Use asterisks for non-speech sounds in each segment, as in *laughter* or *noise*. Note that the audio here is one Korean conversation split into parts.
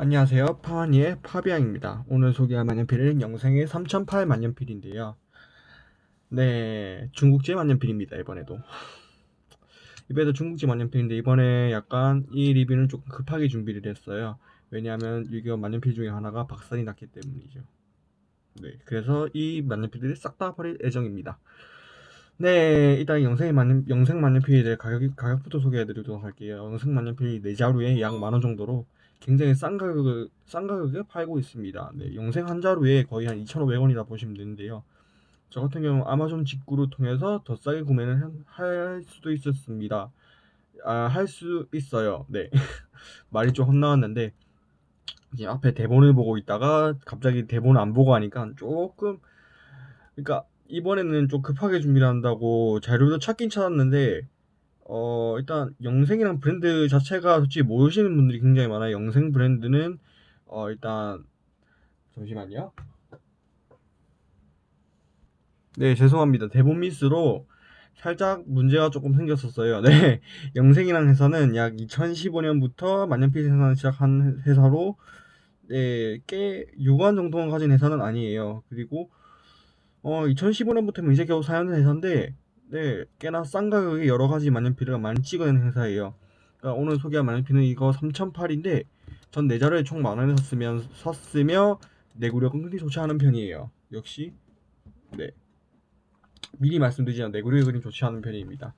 안녕하세요. 파와니의 파비앙입니다. 오늘 소개할 만년필은 영생의 3008 만년필인데요. 네, 중국제 만년필입니다. 이번에도. 이번에도 중국제 만년필인데 이번에 약간 이 리뷰는 조금 급하게 준비를 했어요. 왜냐하면 이거 만년필 중에 하나가 박살이 났기 때문이죠. 네, 그래서 이 만년필들이 싹 다 버릴 예정입니다. 네, 일단 영생 만년, 영생 만년필에 대해 가격, 가격부터 소개해드리도록 할게요. 영생 만년필 4자루에 약 만원 정도로 굉장히 싼 가격을 싼 가격에 팔고 있습니다. 네, 영생 한 자루에 거의 한 2,500원이다 보시면 되는데요. 저 같은 경우 아마존 직구를 통해서 더 싸게 구매를 할 수도 있었습니다. 아, 할 수 있어요. 네. *laughs* 말이 좀 헛나왔는데 이제 앞에 대본을 보고 있다가 갑자기 대본을 안 보고 하니까 조금 그러니까 이번에는 좀 급하게 준비를 한다고 자료도 찾긴 찾았는데 어 일단 영생이랑 브랜드 자체가 솔직히 모르시는 분들이 굉장히 많아요. 영생 브랜드는 어 일단 잠시만요. 네, 죄송합니다. 대본 미스로 살짝 문제가 조금 생겼었어요. 네, *laughs* 영생이랑 회사는 약 2015년부터 만년필 생산을 시작한 회사로 네, 꽤 유관 정도는 가진 회사는 아니에요. 그리고 어 2015년부터면 이제 겨우 4년 회사인데 네, 꽤나 싼 가격에 여러 가지 만년필을 많이 찍어내는 회사예요. 그러니까 오늘 소개할 만년필은 이거 3008인데 전 내자루에 총 만원에 샀으면 샀으며 내구력은 그리 좋지 않은 편이에요. 역시 네 미리 말씀드리지만 내구력이 그리 좋지 않은 편입니다.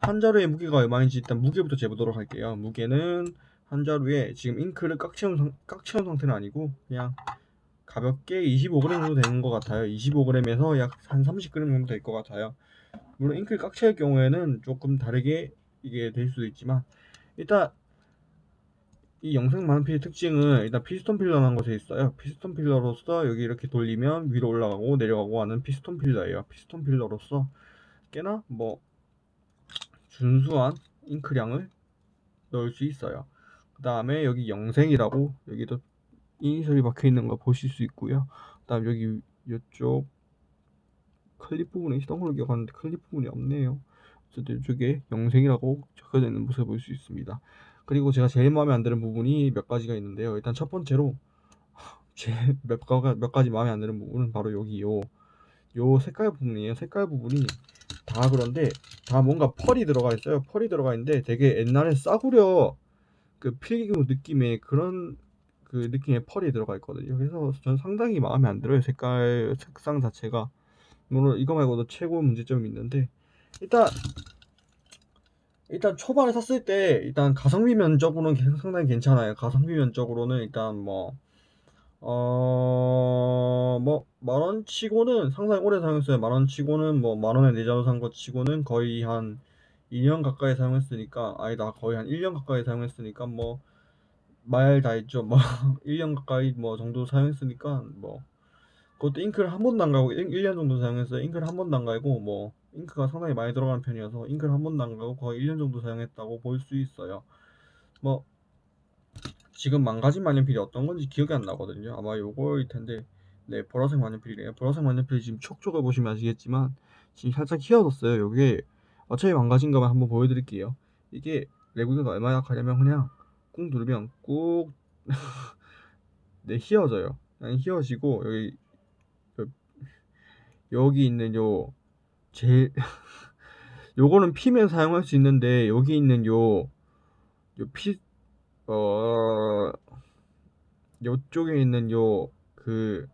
한 자루의 무게가 얼마인지 일단 무게부터 재보도록 할게요. 무게는 한 자루에 지금 잉크를 꽉 채운, 상, 꽉 채운 상태는 아니고 그냥 가볍게 25g 정도 되는 것 같아요. 25g에서 약 한 30g 정도 될 것 같아요. 물론 꽉 채울 경우에는 조금 다르게 이게 될 수도 있지만 일단 이 영생 만년필의 특징은 일단 피스톤 filler라는 것에 있어요. 피스톤 filler로서 여기 이렇게 돌리면 위로 올라가고 내려가고 하는 피스톤 filler예요. 피스톤 filler로서 꽤나 뭐 준수한 잉크량을 넣을 수 있어요. 그 다음에 여기 영생이라고 여기도 이니셜이 박혀 있는 거 보실 수 있고요. 그 다음 여기 이쪽 클립 부분에 걸로 기억하는데 클립 부분이 없네요. 어쨌든 이쪽에 영생이라고 적혀져 있는 모습을 볼 수 있습니다. 그리고 제가 제일 마음에 안 드는 부분이 몇 가지가 있는데요. 일단 첫 번째로 *laughs* 제몇 몇 가지 마음에 안 드는 부분은 바로 여기 요, 요 색깔 부분이에요. 색깔 부분이 다 그런데 다 뭔가 펄이 들어가 있어요. 펄이 들어가 있는데 되게 옛날에 싸구려 그 필기구 느낌의 그런 그 느낌의 펄이 들어가 있거든요. 그래서 전 상당히 마음에 안 들어요. 색깔 색상 자체가 물론 이거 말고도 최고 문제점이 있는데 일단 일단 초반에 샀을 때 일단 가성비 면적으로는 상당히 괜찮아요. 가성비 면적으로는 일단 뭐 어, 뭐, 만원 치고는 상당히 오래 사용했어요. 만원 치고는 뭐, 만원에 내자로 산거 치고는 거의 한 2년 가까이 사용했으니까, 아니다, 거의 한 1년 가까이 사용했으니까, 뭐, 말다 했죠. 뭐, *laughs* 1년 가까이 뭐 정도 사용했으니까, 뭐, 그것도 잉크를 한 번도 안 가고 1년 정도 사용했어요. 잉크를 한 번도 안 가고 뭐 잉크가 상당히 많이 들어가는 편이어서 잉크를 한 번도 안 가고 거의 1년 정도 사용했다고 볼 수 있어요. 뭐 지금 망가진 만년필이 어떤 건지 기억이 안 나거든요. 아마 요거일 텐데 네 보라색 만년필이에요. 보라색 만년필 지금 촉촉을 보시면 아시겠지만 지금 살짝 휘어졌어요. 요게 어차피 망가진 거만 한번 보여드릴게요. 이게 레고가 얼마나 약하냐면 그냥 꾹 누르면 꾹 *laughs* 네, 휘어져요. 그냥 휘어지고 여기 여기 있는 요 제일 *laughs* 요거는 피면 사용할 수 있는데 여기 있는 요 요 피 어 요쪽에 있는 요 그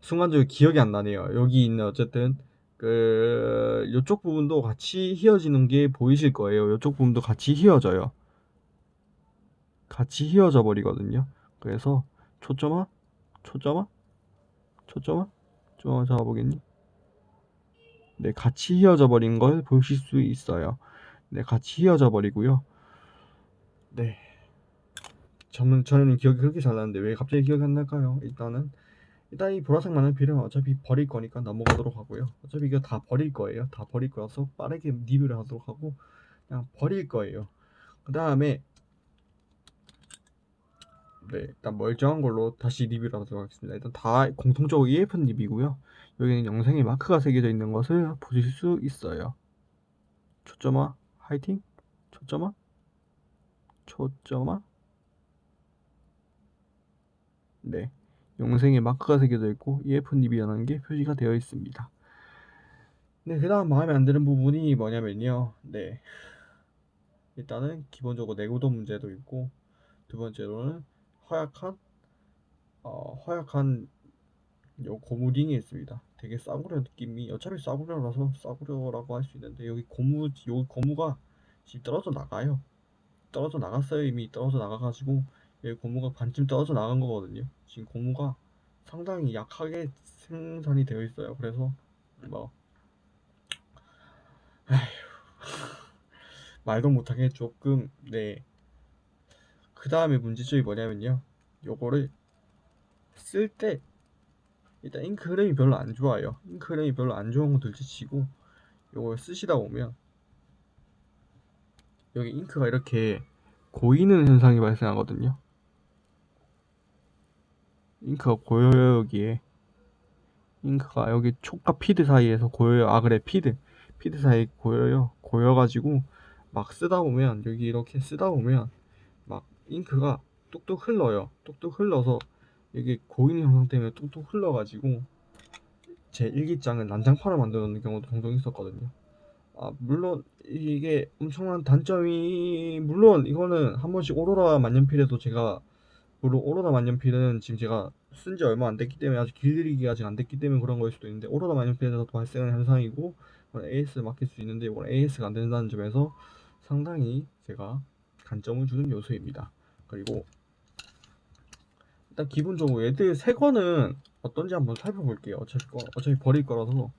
순간적으로 기억이 안 나네요. 여기 있는 어쨌든 그 요쪽 부분도 같이 휘어지는 게 보이실 거예요. 요쪽 부분도 같이 휘어져요. 같이 휘어져 버리거든요. 그래서 초점화 초점화 초점화? 좀 잡아보겠니? 네, 같이 휘어져 버린 걸 보실 수 있어요. 네, 같이 휘어져 버리고요. 네. 저는, 저는 기억이 그렇게 잘 나는데 왜 갑자기 기억이 안 날까요? 일단은 일단 이 보라색 만년필은 어차피 버릴 거니까 넘어가도록 하고요. 어차피 이거 다 버릴 거예요. 다 버릴 거라서 빠르게 리뷰를 하도록 하고 그냥 버릴 거예요. 그 다음에 네, 일단 멀쩡한 걸로 다시 리뷰를 하도록 하겠습니다. 일단 다 공통적으로 EFN 립이고요. 여기는 영상에 마크가 새겨져 있는 것을 보실 수 있어요. 초점화, 화이팅, 초점화, 초점화, 네, 영생의 마크가 새겨져 있고 EFNIB라는 게 표시가 되어 있습니다. 네, 그 다음 마음에 안 드는 부분이 뭐냐면요. 네, 일단은 기본적으로 내구도 문제도 있고 두 번째로는 허약한 어, 허약한 요 고무링이 있습니다. 되게 싸구려 느낌이 어차피 싸구려라서 싸구려라고 할 수 있는데 여기 고무 요 고무가 지금 떨어져 나가요. 떨어져 나갔어요. 이미 떨어져 나가가지고 여기 고무가 반쯤 떨어져 나간 거거든요. 지금 고무가 상당히 약하게 생산이 되어 있어요. 그래서 뭐 *laughs* 말도 못하게 조금 네. 그 다음에 문제점이 뭐냐면요. 요거를 쓸 때 일단 잉크 흐름이 별로 안 좋아요. 잉크 흐름이 별로 안 좋은 건 둘째치고 요걸 쓰시다 보면 여기 잉크가 이렇게 고이는 현상이 발생하거든요. 잉크가 고여요 여기에 잉크가 여기 촉과 feed 사이에서 고여요. 아 그래 feed feed 사이 고여요. 고여가지고 막 쓰다 보면 여기 이렇게 쓰다 보면 막 잉크가 뚝뚝 흘러요. 뚝뚝 흘러서 여기 고이는 현상 때문에 뚝뚝 흘러가지고 제 일기장을 난장판을 만들어 놓는 경우도 종종 있었거든요. 아 물론 이게 엄청난 단점이 물론 이거는 한 번씩 오로라 만년필에도 제가 물론 오로라 만년필은 지금 제가 쓴 지 얼마 안 됐기 때문에 아직 길들이기가 아직 안 됐기 때문에 그런 거일 수도 있는데 오로라 만년필에서도 발생하는 현상이고 AS 맡길 수 있는데 이건 AS가 안 된다는 점에서 상당히 제가 단점을 주는 요소입니다. 그리고 일단 기본적으로 얘들 새 거는 어떤지 한번 살펴볼게요. 어차피 거, 어차피 버릴 거라서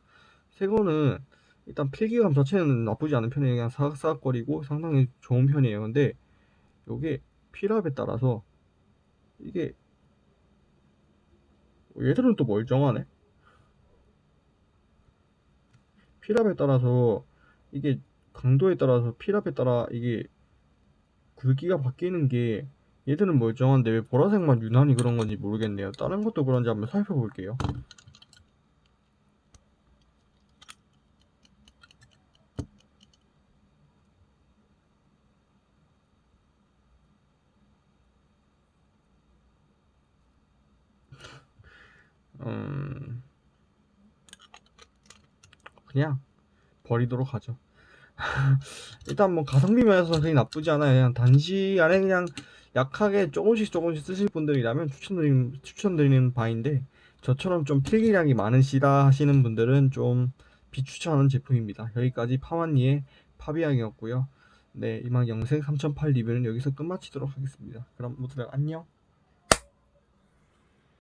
새 거는 일단 필기감 자체는 나쁘지 않은 편이에요. 그냥 사각사각거리고 상당히 좋은 편이에요. 근데 요게 필압에 따라서 이게 얘들은 또 멀쩡하네. 필압에 따라서 이게 강도에 따라서 필압에 따라 이게 굵기가 바뀌는 게 얘들은 멀쩡한데 왜 보라색만 유난히 그런 건지 모르겠네요. 다른 것도 그런지 한번 살펴볼게요. 음, 그냥 버리도록 하죠. *laughs* 일단 뭐 가성비 면에서 그게 나쁘지 않아요. 그냥 단시 안에 그냥 약하게 조금씩 조금씩 쓰실 분들이라면 추천드리는, 추천드리는 바인데 저처럼 좀 필기량이 많으시다 하시는 분들은 좀 비추천하는 제품입니다. 여기까지 파완니의 파비앙이었고요. 네, 이만 영생 3008 리뷰는 여기서 끝마치도록 하겠습니다. 그럼 모두들 안녕.